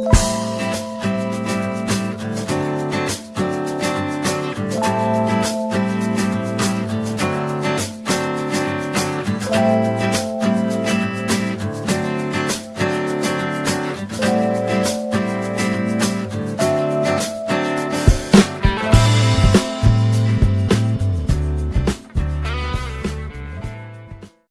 you